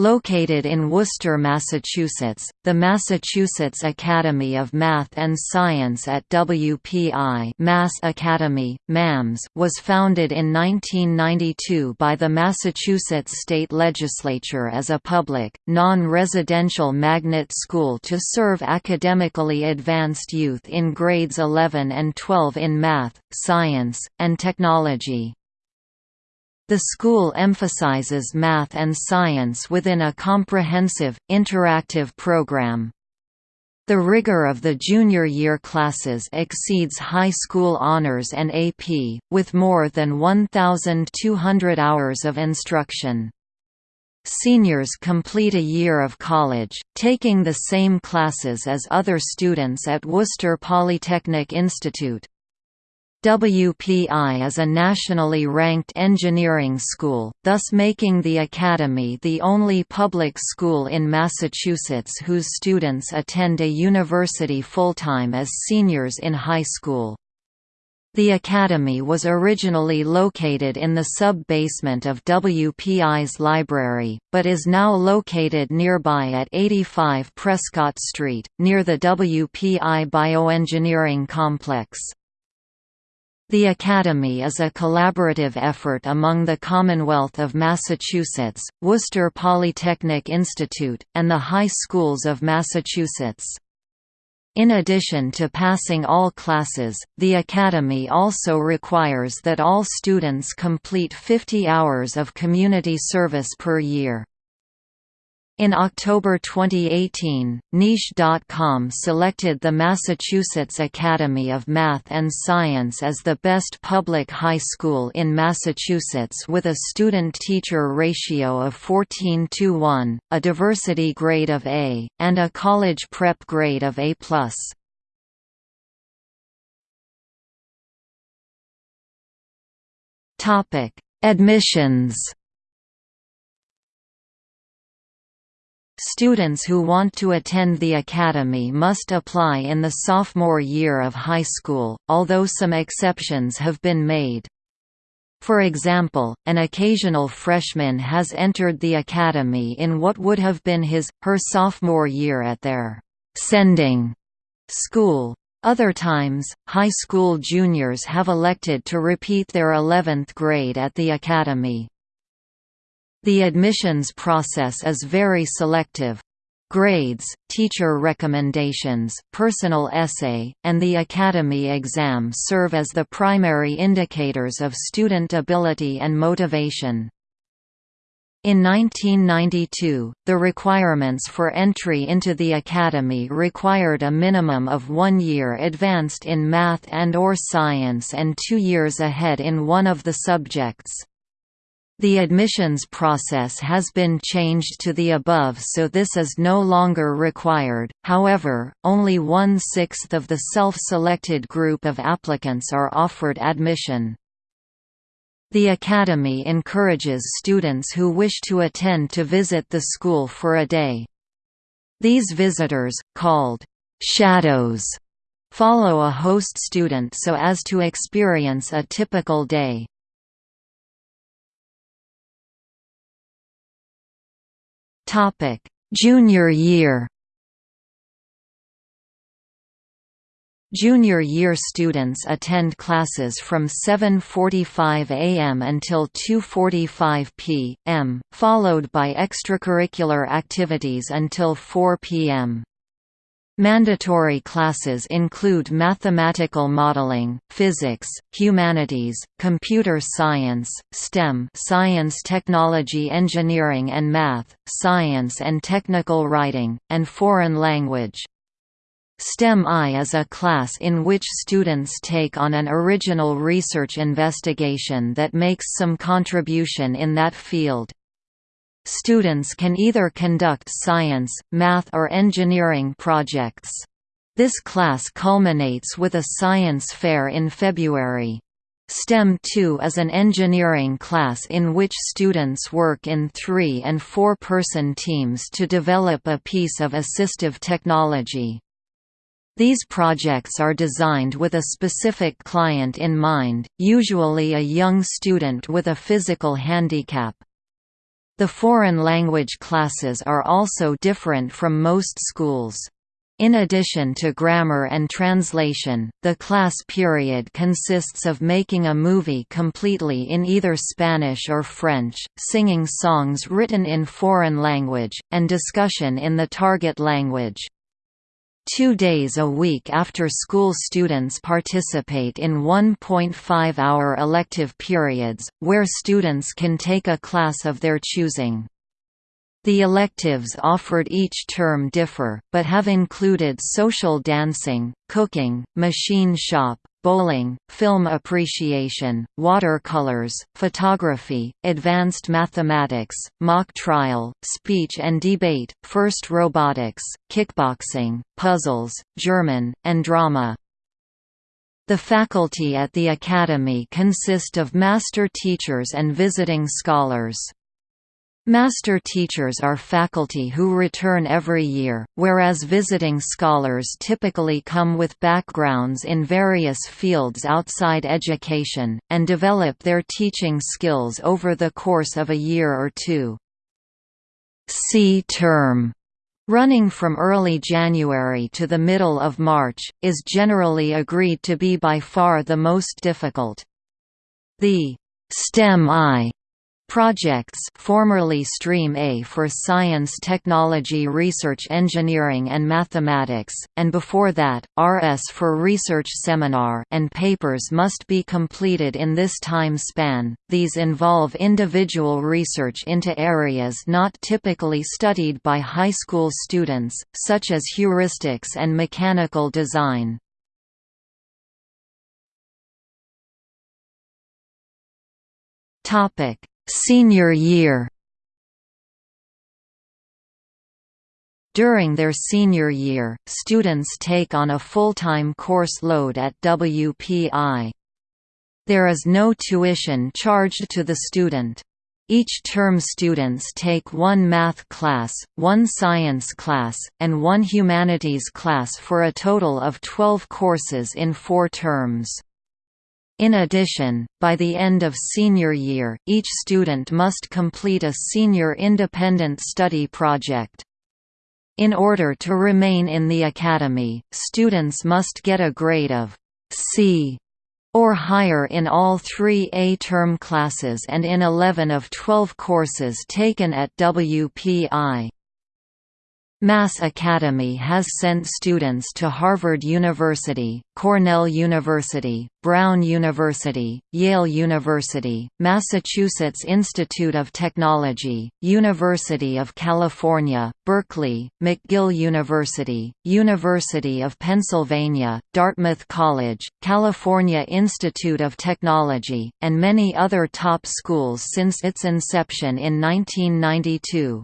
Located in Worcester, Massachusetts, the Massachusetts Academy of Math and Science at WPI Mass Academy, MAMS was founded in 1992 by the Massachusetts state legislature as a public, non-residential magnet school to serve academically advanced youth in grades 11 and 12 in math, science, and technology. The school emphasizes math and science within a comprehensive, interactive program. The rigor of the junior year classes exceeds high school honors and AP, with more than 1,200 hours of instruction. Seniors complete a year of college, taking the same classes as other students at Worcester Polytechnic Institute. WPI is a nationally ranked engineering school, thus making the Academy the only public school in Massachusetts whose students attend a university full-time as seniors in high school. The Academy was originally located in the sub-basement of WPI's library, but is now located nearby at 85 Prescott Street, near the WPI Bioengineering Complex. The Academy is a collaborative effort among the Commonwealth of Massachusetts, Worcester Polytechnic Institute, and the high schools of Massachusetts. In addition to passing all classes, the Academy also requires that all students complete 50 hours of community service per year. In October 2018, Niche.com selected the Massachusetts Academy of Math and Science as the best public high school in Massachusetts with a student-teacher ratio of 14 to 1, a diversity grade of A, and a college prep grade of A+. Admissions Students who want to attend the academy must apply in the sophomore year of high school, although some exceptions have been made. For example, an occasional freshman has entered the academy in what would have been his, her sophomore year at their «sending» school. Other times, high school juniors have elected to repeat their 11th grade at the academy. The admissions process is very selective. Grades, teacher recommendations, personal essay, and the academy exam serve as the primary indicators of student ability and motivation. In 1992, the requirements for entry into the academy required a minimum of one year advanced in math and or science and two years ahead in one of the subjects. The admissions process has been changed to the above so this is no longer required, however, only one-sixth of the self-selected group of applicants are offered admission. The Academy encourages students who wish to attend to visit the school for a day. These visitors, called «shadows», follow a host student so as to experience a typical day. Topic: Junior year. Junior year students attend classes from 7.45 am until 2.45 p.m., followed by extracurricular activities until 4 p.m. Mandatory classes include mathematical modeling, physics, humanities, computer science, STEM science technology engineering and math, science and technical writing, and foreign language. STEM-I is a class in which students take on an original research investigation that makes some contribution in that field. Students can either conduct science, math or engineering projects. This class culminates with a science fair in February. STEM 2 is an engineering class in which students work in three- and four-person teams to develop a piece of assistive technology. These projects are designed with a specific client in mind, usually a young student with a physical handicap. The foreign language classes are also different from most schools. In addition to grammar and translation, the class period consists of making a movie completely in either Spanish or French, singing songs written in foreign language, and discussion in the target language. Two days a week after school students participate in 1.5-hour elective periods, where students can take a class of their choosing. The electives offered each term differ, but have included social dancing, cooking, machine shop, bowling, film appreciation, watercolors, photography, advanced mathematics, mock trial, speech and debate, first robotics, kickboxing, puzzles, German, and drama. The faculty at the Academy consist of master teachers and visiting scholars. Master teachers are faculty who return every year, whereas visiting scholars typically come with backgrounds in various fields outside education, and develop their teaching skills over the course of a year or two. C term running from early January to the middle of March, is generally agreed to be by far the most difficult. The STEM I Projects formerly Stream A for Science Technology Research Engineering and Mathematics, and before that, RS for Research Seminar and papers must be completed in this time span. These involve individual research into areas not typically studied by high school students, such as heuristics and mechanical design. Topic Senior year During their senior year, students take on a full-time course load at WPI. There is no tuition charged to the student. Each term students take one math class, one science class, and one humanities class for a total of 12 courses in four terms. In addition, by the end of senior year, each student must complete a senior independent study project. In order to remain in the academy, students must get a grade of C or higher in all three A-term classes and in 11 of 12 courses taken at WPI. Mass Academy has sent students to Harvard University, Cornell University, Brown University, Yale University, Massachusetts Institute of Technology, University of California, Berkeley, McGill University, University of Pennsylvania, Dartmouth College, California Institute of Technology, and many other top schools since its inception in 1992.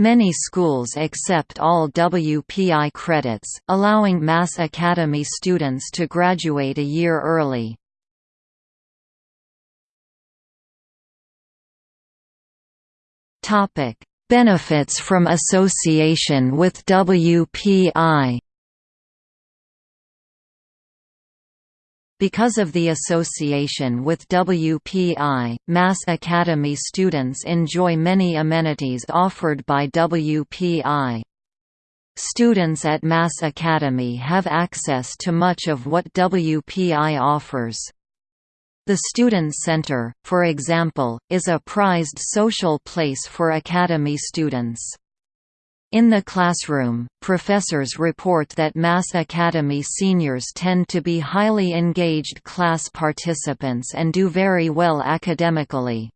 Many schools accept all WPI credits, allowing Mass Academy students to graduate a year early. Benefits from association with WPI Because of the association with WPI, Mass Academy students enjoy many amenities offered by WPI. Students at Mass Academy have access to much of what WPI offers. The Student Center, for example, is a prized social place for Academy students. In the classroom, professors report that Mass Academy seniors tend to be highly engaged class participants and do very well academically.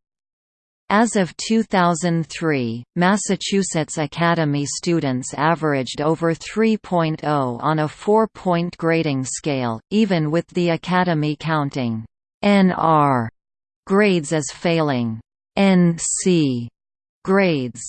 As of 2003, Massachusetts Academy students averaged over 3.0 on a four-point grading scale, even with the Academy counting NR grades as failing NC grades.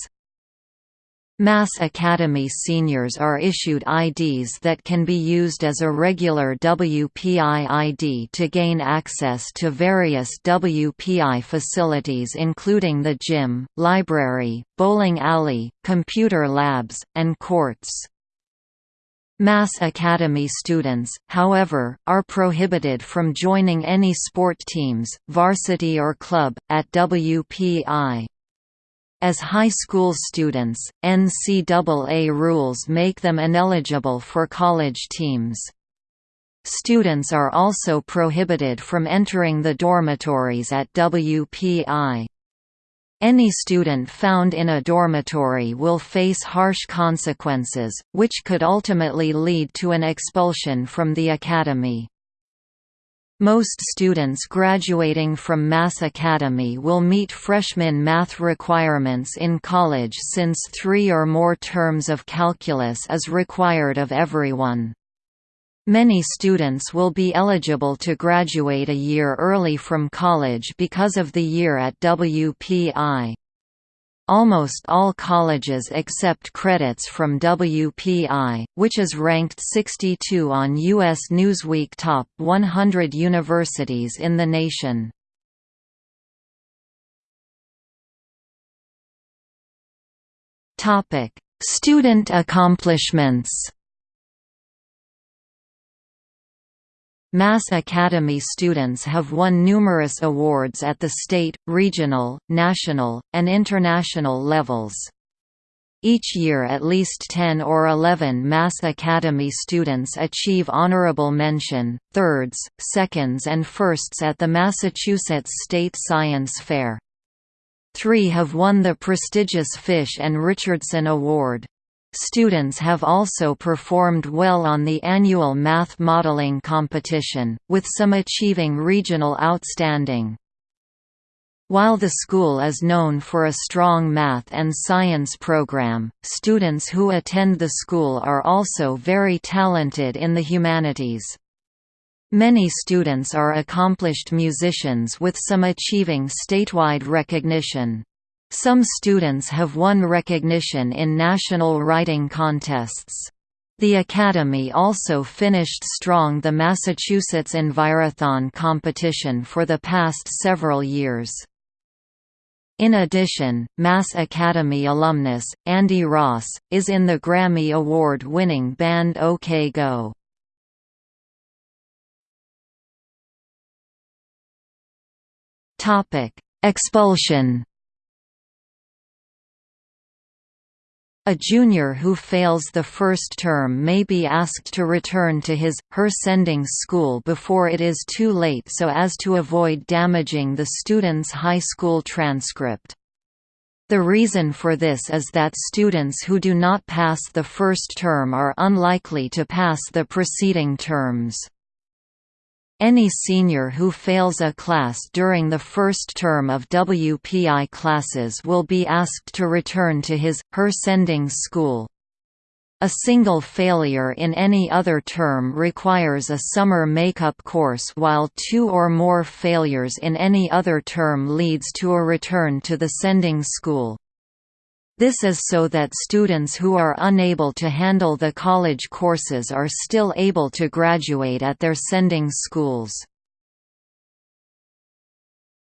Mass Academy seniors are issued IDs that can be used as a regular WPI ID to gain access to various WPI facilities including the gym, library, bowling alley, computer labs, and courts. Mass Academy students, however, are prohibited from joining any sport teams, varsity or club, at WPI. As high school students, NCAA rules make them ineligible for college teams. Students are also prohibited from entering the dormitories at WPI. Any student found in a dormitory will face harsh consequences, which could ultimately lead to an expulsion from the academy. Most students graduating from Mass Academy will meet freshman math requirements in college since three or more terms of calculus is required of everyone. Many students will be eligible to graduate a year early from college because of the year at WPI. Almost all colleges accept credits from WPI, which is ranked 62 on U.S. Newsweek Top 100 Universities in the nation. Student accomplishments Mass Academy students have won numerous awards at the state, regional, national, and international levels. Each year at least 10 or 11 Mass Academy students achieve honorable mention, thirds, seconds and firsts at the Massachusetts State Science Fair. Three have won the prestigious Fish and Richardson Award. Students have also performed well on the annual math modeling competition, with some achieving regional outstanding. While the school is known for a strong math and science program, students who attend the school are also very talented in the humanities. Many students are accomplished musicians with some achieving statewide recognition. Some students have won recognition in national writing contests. The Academy also finished strong the Massachusetts Envirothon competition for the past several years. In addition, Mass Academy alumnus, Andy Ross, is in the Grammy Award-winning band OK Go. Expulsion A junior who fails the first term may be asked to return to his, her sending school before it is too late so as to avoid damaging the student's high school transcript. The reason for this is that students who do not pass the first term are unlikely to pass the preceding terms. Any senior who fails a class during the first term of WPI classes will be asked to return to his, her sending school. A single failure in any other term requires a summer makeup course while two or more failures in any other term leads to a return to the sending school. This is so that students who are unable to handle the college courses are still able to graduate at their sending schools.